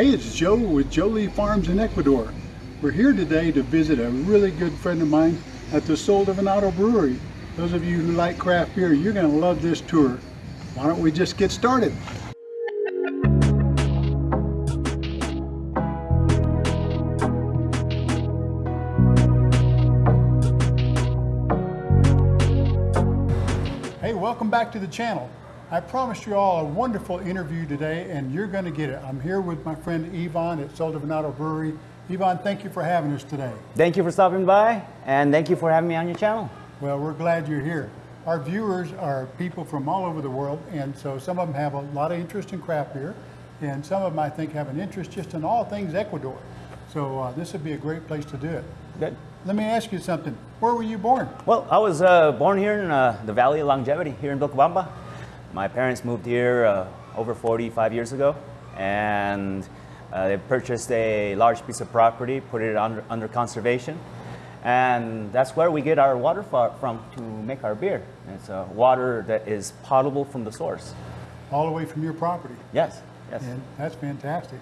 Hey, it's Joe with Jolie Farms in Ecuador. We're here today to visit a really good friend of mine at the Sol de Venado Brewery. Those of you who like craft beer, you're going to love this tour. Why don't we just get started? Hey, welcome back to the channel. I promised you all a wonderful interview today and you're going to get it. I'm here with my friend Ivan at Sol de Venado Brewery. Ivan, thank you for having us today. Thank you for stopping by and thank you for having me on your channel. Well, we're glad you're here. Our viewers are people from all over the world and so some of them have a lot of interest in craft beer and some of them I think have an interest just in all things Ecuador. So uh, this would be a great place to do it. Good. Let me ask you something. Where were you born? Well, I was uh, born here in uh, the Valley of Longevity, here in Vilcabamba. My parents moved here uh, over 45 years ago, and uh, they purchased a large piece of property, put it under, under conservation, and that's where we get our water from to make our beer. It's uh, water that is potable from the source. All the way from your property? Yes, yes. And that's fantastic.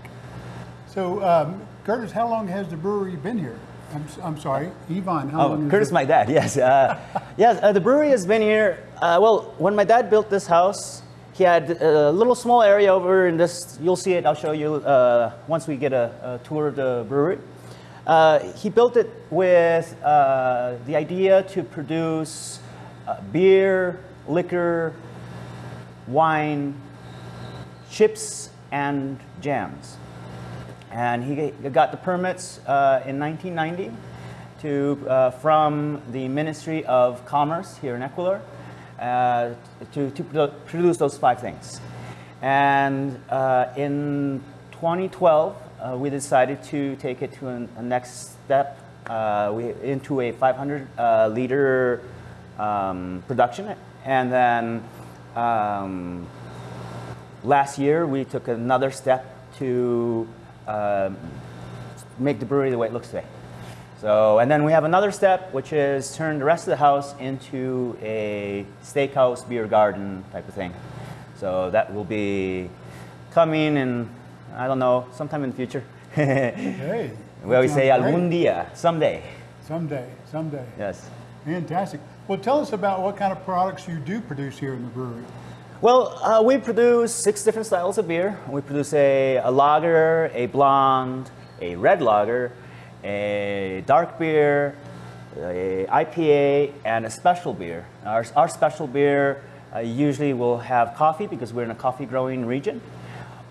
So, um, Curtis, how long has the brewery been here? I'm, I'm sorry, Ivan, how oh, Curtis, my dad, yes. Uh, yes, uh, the brewery has been here, uh, well, when my dad built this house, he had a little small area over in this, you'll see it, I'll show you uh, once we get a, a, tour of the brewery. Uh, he built it with uh, the idea to produce beer, liquor, wine, chips, and jams. And he got the permits uh, in 1990 to, uh, from the Ministry of Commerce here in Ecuador uh, to, to produce those five things. And uh, in 2012, uh, we decided to take it to an, a next step uh, we, into a 500 liter um, production. And then um, last year, we took another step to um, make the brewery the way it looks today. So, and then we have another step, which is turn the rest of the house into a steakhouse, beer garden type of thing. So that will be coming in, I don't know, sometime in the future. hey. We always say algún día, someday. Someday, someday. Yes. Fantastic. Well, tell us about what kind of products you do produce here in the brewery. Well, uh, we produce six different styles of beer. We produce a, a lager, a blonde, a red lager, a dark beer, a IPA, and a special beer. Our, our special beer uh, usually will have coffee because we're in a coffee growing region,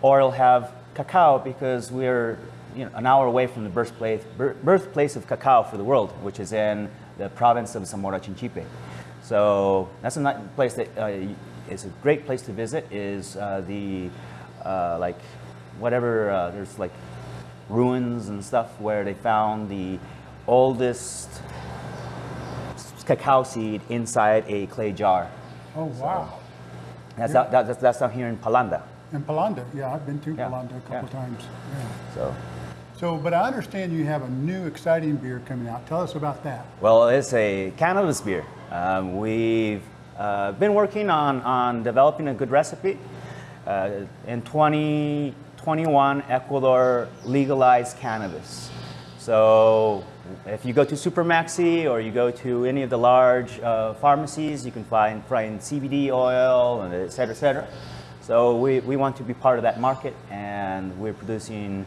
or it'll have cacao because we're you know, an hour away from the birthplace, birthplace of cacao for the world, which is in the province of Zamora Chinchipe. So that's a nice place that uh, is a great place to visit is uh, the, uh, like, whatever, uh, there's like ruins and stuff where they found the oldest cacao seed inside a clay jar. Oh, wow. So that's, yeah. out, that's, that's down here in Palanda. In Palanda, yeah, I've been to yeah. Palanda a couple yeah. times. Yeah. So. So, but I understand you have a new exciting beer coming out. Tell us about that. Well, it's a cannabis beer. Um, we've uh, been working on, on developing a good recipe. Uh, in 2021, Ecuador legalized cannabis. So if you go to Supermaxi or you go to any of the large uh, pharmacies, you can find, find CBD oil, and et cetera, et cetera. So we, we want to be part of that market and we're producing,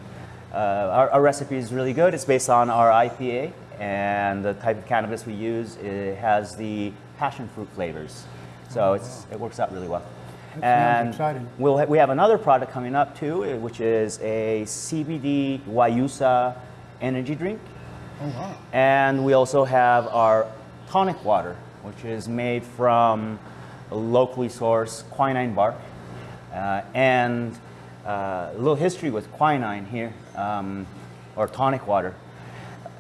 uh, our, our recipe is really good. It's based on our IPA and the type of cannabis we use it has the passion fruit flavors. So it's, it works out really well. That and exciting. We'll ha we have another product coming up too, eh, which is a CBD Guayusa energy drink. Oh, wow. And we also have our tonic water, which is made from locally sourced quinine bark. Uh, and uh, a little history with quinine here, um, or tonic water.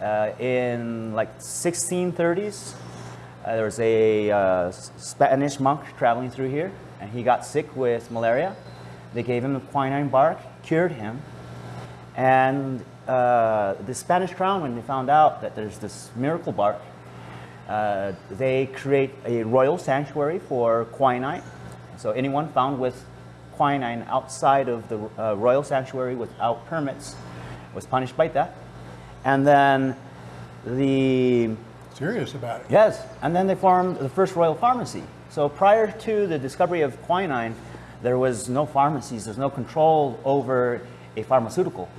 Uh, in like 1630s, uh, there was a uh, Spanish monk traveling through here, and he got sick with malaria. They gave him the quinine bark, cured him, and uh, the Spanish crown, when they found out that there's this miracle bark, uh, they create a royal sanctuary for quinine. So anyone found with quinine outside of the uh, royal sanctuary without permits was punished by death. And then the Serious about it. Yes, and then they formed the first royal pharmacy. So prior to the discovery of quinine, there was no pharmacies, there's no control over a pharmaceutical.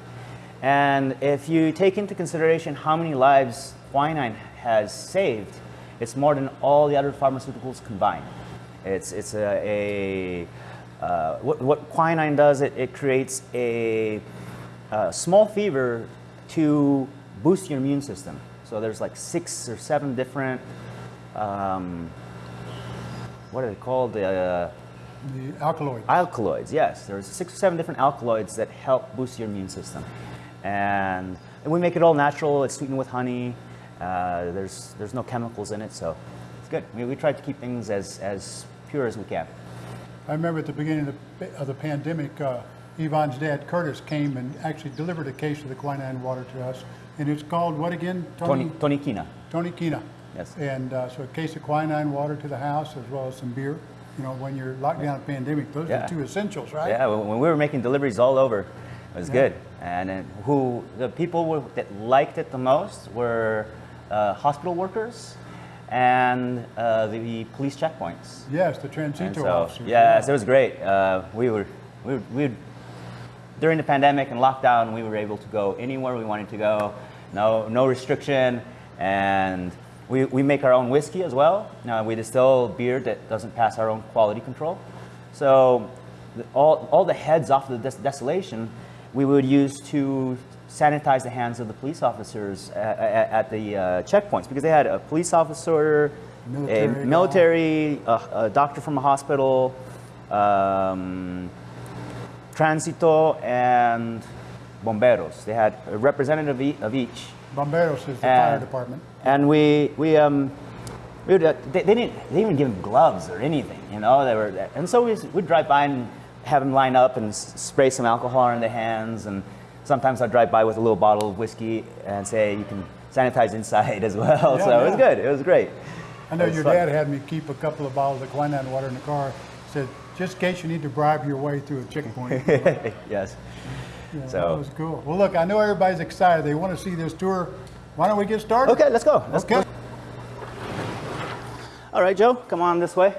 And if you take into consideration how many lives quinine has saved, it's more than all the other pharmaceuticals combined. It's, it's a, a uh, what, what quinine does, it, it creates a, a small fever to boost your immune system. So there's like six or seven different, um, what are they called? Uh, The alkaloid. alkaloids, yes. There's six or seven different alkaloids that help boost your immune system. And, and we make it all natural. It's sweetened with honey. Uh, there's, there's no chemicals in it, so it's good. We, we try to keep things as, as pure as we can. I remember at the beginning of the, of the pandemic, uh, Ivan's dad, Curtis, came and actually delivered a case of the quinine water to us. And it's called what again? Tony, Toniquina. Tony Kina. Yes. And uh, so a case of quinine water to the house as well as some beer. You know, when you're locked down in a pandemic, those Yeah. are two essentials, right? Yeah, when we were making deliveries all over, it was good. And then who the people were, that liked it the most were uh, hospital workers and uh, the police checkpoints. Yes, the transito so, officers. yes, it was great. Uh, we were, we were, we were, during the pandemic and lockdown, we were able to go anywhere we wanted to go. No, no restriction, and we, we make our own whiskey as well. Uh, we distill beer that doesn't pass our own quality control. So, the, all, all the heads off the des- distillation, we would use to sanitize the hands of the police officers at, at, at the uh, checkpoints because they had a police officer, Military a military, a, a doctor from a hospital, um, Transito, and Bomberos. They had a representative of each. Bomberos is the fire department. And we, we, um, we would, uh, they, they didn't, they didn't give them gloves or anything, you know. They were, and so we would drive by and have them line up and spray some alcohol on their hands. And sometimes I'd drive by with a little bottle of whiskey and say you can sanitize inside as well. Yeah, so it was good. It was great. I know your fun. dad had me keep a couple of bottles of quinine water in the car. Said, just in case you need to bribe your way through a checkpoint. yes. Yeah, So- that was cool. Well, look, I know everybody's excited. They want to see this tour. Why don't we get started? Okay, let's go. Let's Okay. All right, Joe, come on this way.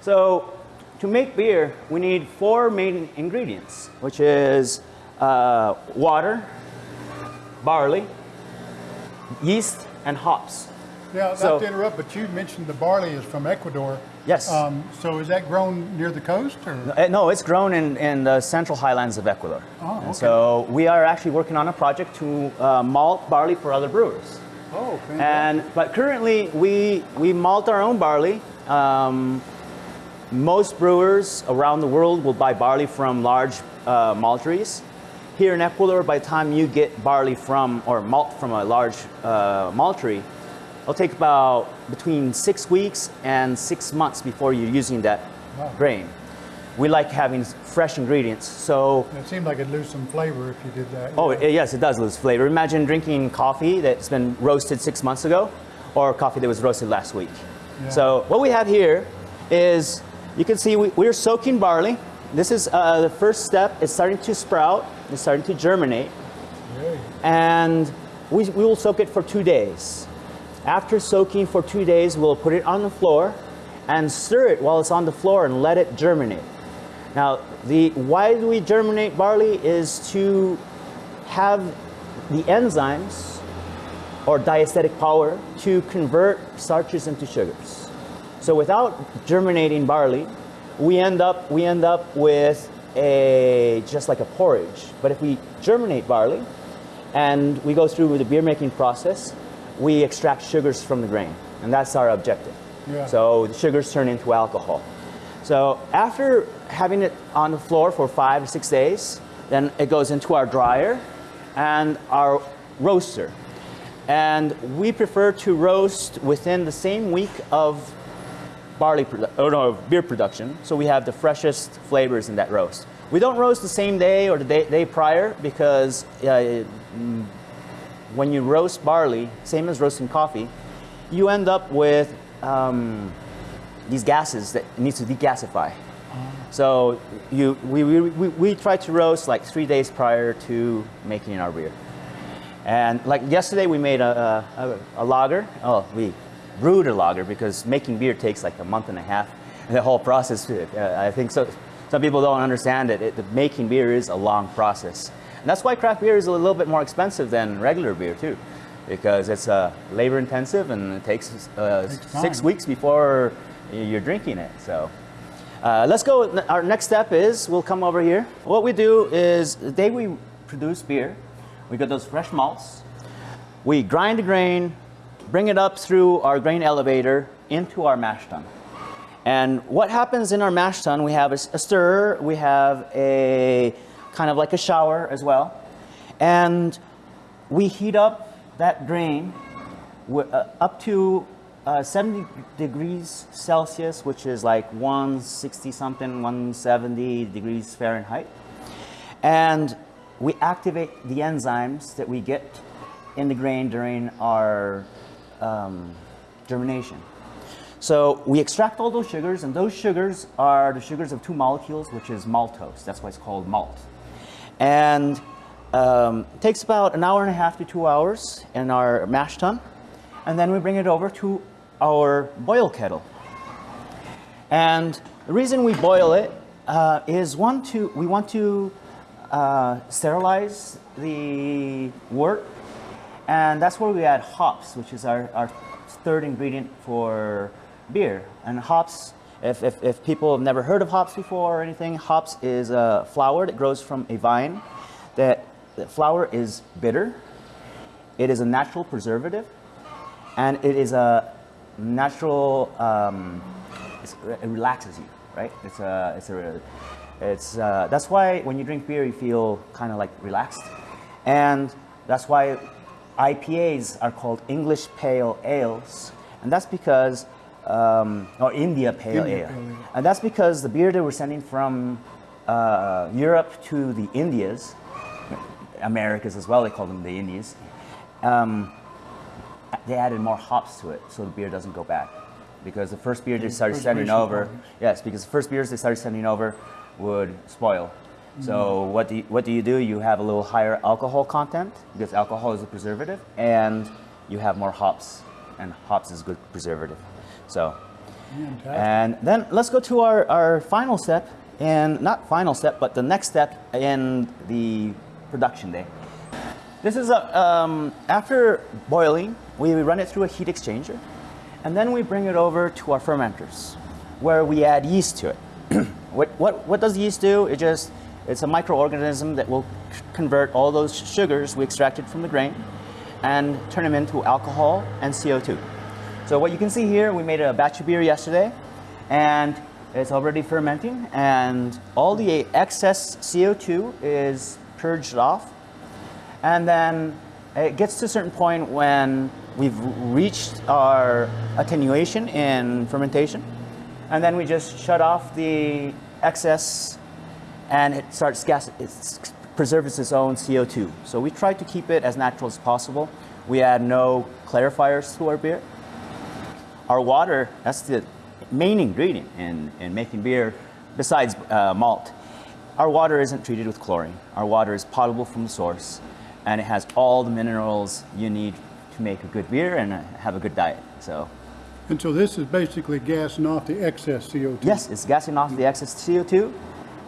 So, to make beer, we need four main ingredients, which is uh, water, barley, yeast, and hops. So- not to interrupt, but you mentioned the barley is from Ecuador. Yes. Um, so is that grown near the coast or? Uh, No, it's grown in, in the central highlands of Ecuador. Oh, And okay. So we are actually working on a project to uh, malt barley for other brewers. Oh, fantastic. And but currently we we malt our own barley. Um, most brewers around the world will buy barley from large uh, malteries. Here in Ecuador, by the time you get barley from or malt from a large uh, maltery, it'll take about between six weeks and six months before you're using that Wow. grain. We like having fresh ingredients, so It seemed like it'd lose some flavor if you did that. Oh, it, yes, it does lose flavor. Imagine drinking coffee that's been roasted six months ago or coffee that was roasted last week. Yeah. So, what we have here is you can see we, we're soaking barley. This is uh, the first step. It's starting to sprout, it's starting to germinate, Yay. and we, we will soak it for two days. After soaking for two days, we'll put it on the floor and stir it while it's on the floor and let it germinate. Now, the why do we germinate barley is to have the enzymes or diastatic power to convert starches into sugars. So without germinating barley, we end up we end up with a just like a porridge. But if we germinate barley and we go through the beer making process, we extract sugars from the grain, and that's our objective. Yeah. So the sugars turn into alcohol. So after having it on the floor for five or six days, then it goes into our dryer and our roaster. And we prefer to roast within the same week of barley or no, beer production, so we have the freshest flavors in that roast. We don't roast the same day or the day, day prior because uh, when you roast barley, same as roasting coffee, you end up with um, these gases that it needs to degasify. So you, we, we, we, we try to roast like three days prior to making our beer. And like yesterday, we made a, a, a lager. Oh, we brewed a lager because making beer takes like a month and a half. And the whole process, uh, I think so. Some people don't understand it. it. the Making beer is a long process. And that's why craft beer is a little bit more expensive than regular beer too, because it's uh, labor intensive and it takes, uh, Takes six time. weeks before you're drinking it. So. Uh, let's go. Our next step is we'll come over here. What we do is the day we produce beer, we get those fresh malts. We grind the grain, bring it up through our grain elevator into our mash tun. And what happens in our mash tun, we have a stirrer, we have a kind of like a shower as well. And we heat up that grain uh, up to uh, 70 degrees Celsius, which is like 160 something, 170 degrees Fahrenheit. And we activate the enzymes that we get in the grain during our um, germination. So we extract all those sugars, and those sugars are the sugars of two molecules, which is maltose. That's why it's called malt. And um, takes about an hour and a half to two hours in our mash tun. And then we bring it over to our boil kettle. And the reason we boil it uh, is one to we want to uh, sterilize the wort, and that's where we add hops, which is our, our third ingredient for beer. And hops, if, if, if people have never heard of hops before or anything, hops is a flower that grows from a vine. That the flower is bitter. It is a natural preservative, and it is a natural. Um, it relaxes you, right? It's a, it's a, it's. Uh, that's why when you drink beer, you feel kind of like relaxed, and that's why IPAs are called English Pale Ales, and that's because, um, or India Pale India Ale, Pale and that's because the beer that we're sending from uh, Europe to the Indias, Americas as well, they call them the Indies. Um, they added more hops to it so the beer doesn't go bad. Because the first beer they started sending over, yes, because the first beers they started sending over would spoil. So Mm-hmm. what do you, what do you do? You have a little higher alcohol content because alcohol is a preservative, and you have more hops, and hops is a good preservative. So Fantastic. and then let's go to our, our final step, and not final step, but the next step in the production day. This is a, um, after boiling, we run it through a heat exchanger, and then we bring it over to our fermenters, where we add yeast to it. what, what, what does yeast do? It just, it's a microorganism that will convert all those sugars we extracted from the grain and turn them into alcohol and CO2. So what you can see here, we made a batch of beer yesterday, and it's already fermenting, and all the excess CO2 is purged off, and then it gets to a certain point when we've reached our attenuation in fermentation, and then we just shut off the excess, and it starts gas. It preserves its own CO2. So we try to keep it as natural as possible. We add no clarifiers to our beer. Our water, that's the main ingredient in, in making beer, besides uh, malt. Our water isn't treated with chlorine. Our water is potable from the source, and it has all the minerals you need to make a good beer and uh, have a good diet. So, And so this is basically gassing off the excess CO2. yes, it's gassing off the excess CO2.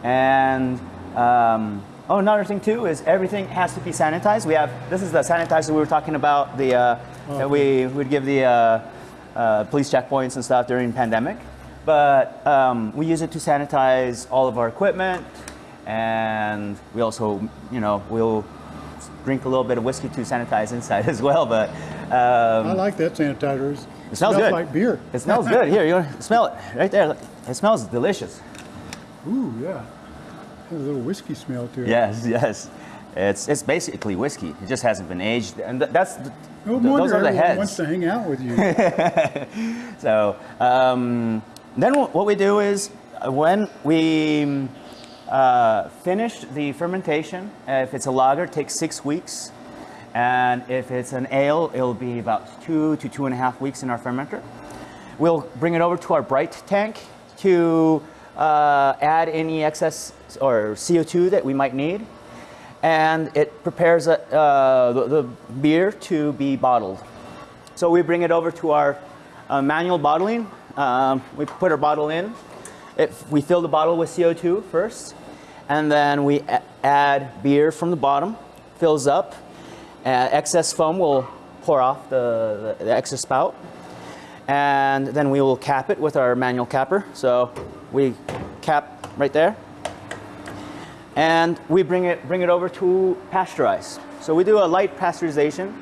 And um, oh, another thing too is everything has to be sanitized. We have this is the sanitizer we were talking about. The uh, that we would give the uh, uh, police checkpoints and stuff during pandemic, but um, we use it to sanitize all of our equipment, and we also, you know, we'll drink a little bit of whiskey to sanitize inside as well. But um, I like that sanitizer. It's- it smells good. like beer. It smells good. Here, you smell it right there. It smells delicious. Ooh, yeah. Has a little whiskey smell to it. Yes, yes. It's it's basically whiskey. It just hasn't been aged, and th- that's the, No th- those are the heads. wants to hang out with you. So um, then what we do is uh, when we uh, finish the fermentation, uh, if it's a lager, it takes six weeks. And if it's an ale, it'll be about two to two and a half weeks in our fermenter. We'll bring it over to our bright tank to uh, add any excess or CO2 that we might need, and it prepares uh, the, the beer to be bottled. So we bring it over to our uh, manual bottling. Um, we put our bottle in. It, we fill the bottle with CO2 first, and then we add beer from the bottom, fills up. Uh, excess foam will pour off the, the, the excess spout, and then we will cap it with our manual capper. So we cap right there, and we bring it bring it over to pasteurize. So we do a light pasteurization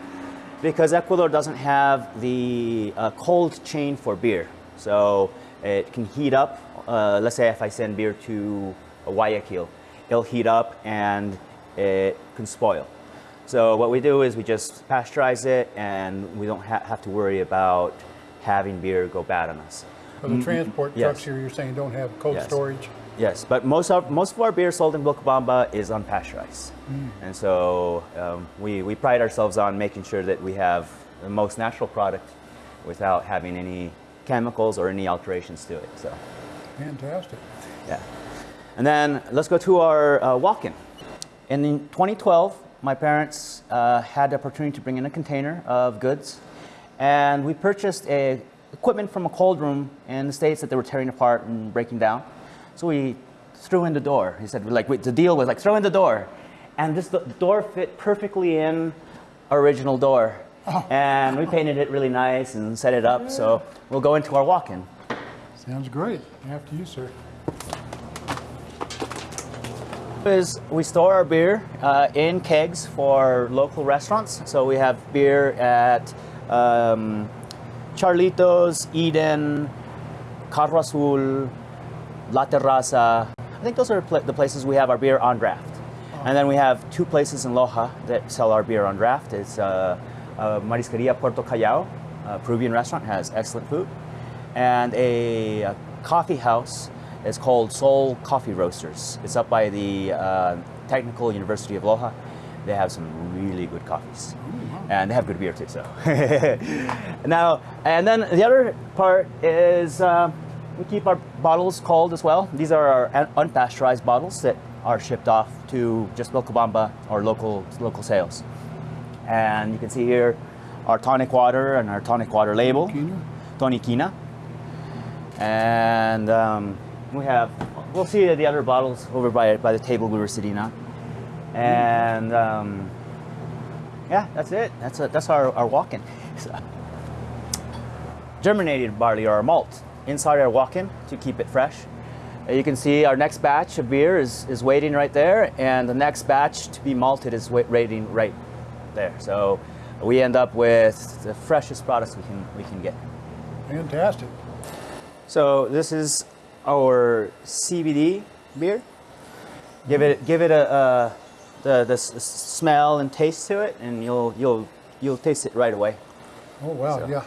because Ecuador doesn't have the uh, cold chain for beer. So it can heat up. Uh, let's say if I send beer to Guayaquil, it'll heat up and it can spoil. So what we do is we just pasteurize it and we don't ha- have to worry about having beer go bad on us. So the transport Mm-hmm. yes. trucks here, you're saying don't have cold Yes. storage? Yes, but most of most of our beer sold in Vilcabamba is unpasteurized, and so um, we we pride ourselves on making sure that we have the most natural product without having any chemicals or any alterations to it. So, Fantastic. yeah. And then let's go to our uh, walk-in. In 2012, my parents uh, had the opportunity to bring in a container of goods, and we purchased a equipment from a cold room in the states that they were tearing apart and breaking down. So we threw in the door. He said, like, the deal was like, throw in the door, and this the door fit perfectly in our original door. And we painted it really nice and set it up. So we'll go into our walk-in. Sounds great. After you, sir. is we store our beer uh, in kegs for local restaurants. So we have beer at um, Charlitos, Eden, Carro Azul, La Terraza. I think those are pla- the places we have our beer on draft. And then we have two places in Loja that sell our beer on draft. It's uh, uh, Marisqueria Puerto Callao, a Peruvian restaurant, has excellent food. And a, uh coffee house is called Soul Coffee Roasters. It's up by the uh, Technical University of Loja. They have some really good coffees. And they have good beer too, so. now, and then the other part is uh, we keep our bottles cold as well. These are our un- unpasteurized bottles that are shipped off to just Vilcabamba or local, local sales. And you can see here our tonic water and our tonic water label. Toniquina? And um, we have, we'll see the other bottles over by, by the table we were sitting on. And um, yeah, that's it. That's, a, that's our, our walk-in. Germinated barley or malt inside our walk-in to keep it fresh. Uh, You can see our next batch of beer is, is waiting right there, and the next batch to be malted is waiting right there. So we end up with the freshest products we can, we can get. Fantastic. So this is our CBD beer. Give it give it a, uh the the smell and taste to it, and you'll you'll you'll taste it right away. Oh, wow, So- yeah.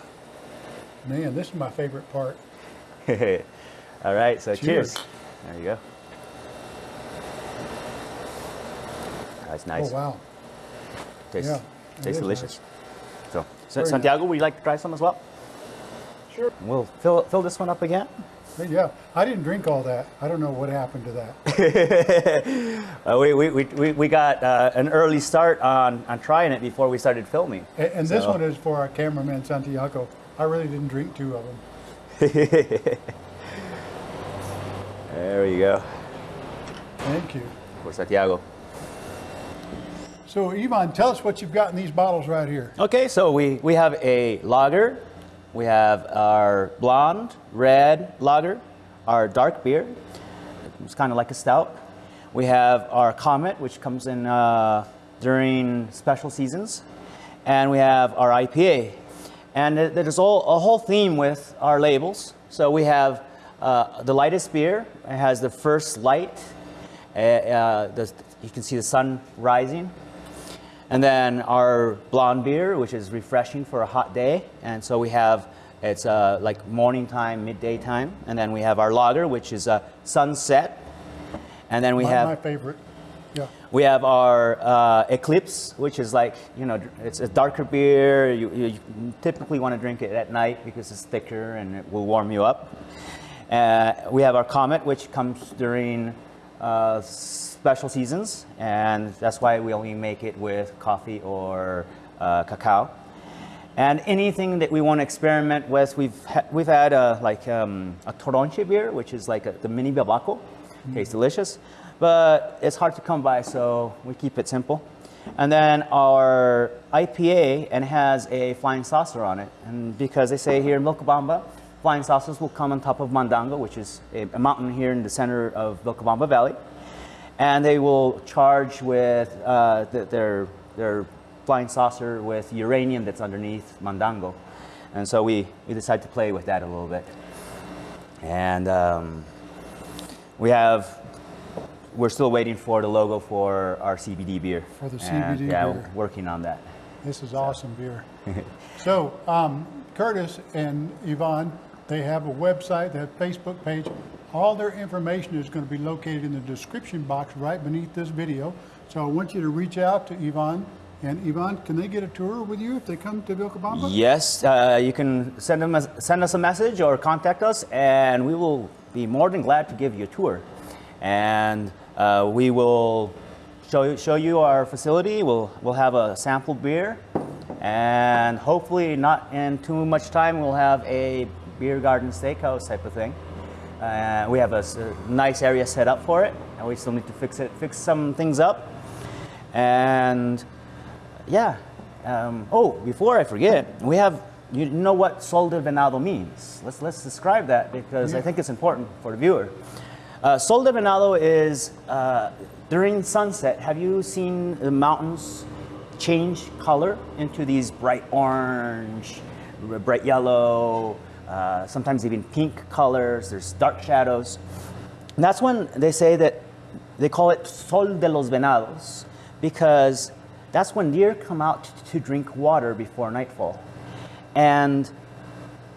Man, this is my favorite part. All right, so cheers. Cheers. There you go. That's nice. Oh, wow. Tastes, Yeah, tastes delicious. So, so Very Santiago, would you like to try some as well? Sure. We'll fill fill this one up again. Yeah, I didn't drink all that. I don't know what happened to that. Uh, we, we, we, we- got uh, an early start on, on trying it before we started filming. And, and this one is for our cameraman, Santiago. I really didn't drink two of them. There you go. Thank you. For Santiago. So, Ivan, tell us what you've got in these bottles right here. Okay, so we, we have a lager, we have our blonde, red lager, our dark beer. It's kind of like a stout. We have our Comet, which comes in uh, during special seasons. And we have our IPA. And there- there's all, a whole theme with our labels. So we have uh, the lightest beer. It has the first light. Uh, uh, the, you can see the sun rising. And then our blonde beer, which is refreshing for a hot day. And so we have, it's uh, like morning time, midday time. And then we have our lager, which is a sunset. And then we my, have my favorite. Yeah. we have our uh, Eclipse, which is like, you know, it's a darker beer. You, you typically want to drink it at night because it's thicker and it will warm you up. Uh, we have our Comet, which comes during uh, special seasons, and that's why we only make it with coffee or uh, cacao. And anything that we want to experiment with, we've ha- we've had uh, like um, a Toronche beer, which is like a, the mini Babaco. Tastes delicious, but it's hard to come by, so we keep it simple. And then our IPA, and has a flying saucer on it, and because they say here in Vilcabamba, flying saucers will come on top of Mandango, which is a, a mountain here in the center of Vilcabamba Valley and they will charge with uh, th- their their flying saucer with uranium that's underneath Mandango, and so we we decided to play with that a little bit, and um, we have. We're still waiting for the logo for our CBD beer. For the And, CBD yeah, beer. working on that. This is awesome beer. So um, Curtis and Ivan, they have a website, they have a Facebook page. All their information is going to be located in the description box right beneath this video. So I want you to reach out to Ivan. And Ivan, can they get a tour with you if they come to Vilcabamba? Yes, uh, you can send, them a, send us a message or contact us, and we will be more than glad to give you a tour. And uh, we will show you, show you our facility. We'll, we'll have a sample beer, and hopefully, not in too much time, we'll have a beer garden steakhouse type of thing. Uh, we have a nice area set up for it, and we still need to fix it, fix some things up. And yeah. Um, oh, before I forget, we have. You know what sol de venado means? Let's let's describe that because I think it's important for the viewer. Uh, sol de venado is uh, during sunset. Have you seen the mountains change color into these bright orange, bright yellow, uh, sometimes even pink colors? There's dark shadows. And that's when they say that they call it Sol de los Venados because that's when deer come out to drink water before nightfall. And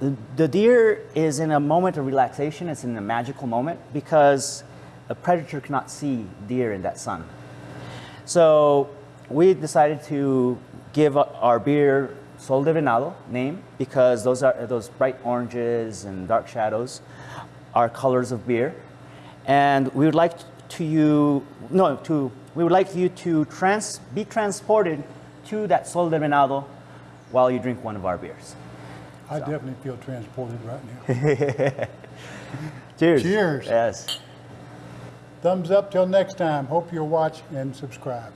the, deer is in a moment of relaxation, it's in a magical moment because a predator cannot see deer in that sun. So we decided to give our beer Sol de Venado name because those are those bright oranges and dark shadows are colors of beer, and we would like to you no to we would like you to trans be transported to that Sol de Venado while you drink one of our beers. I definitely feel transported right now. Cheers. Cheers. Yes. Thumbs up till next time. Hope you'll watch and subscribe.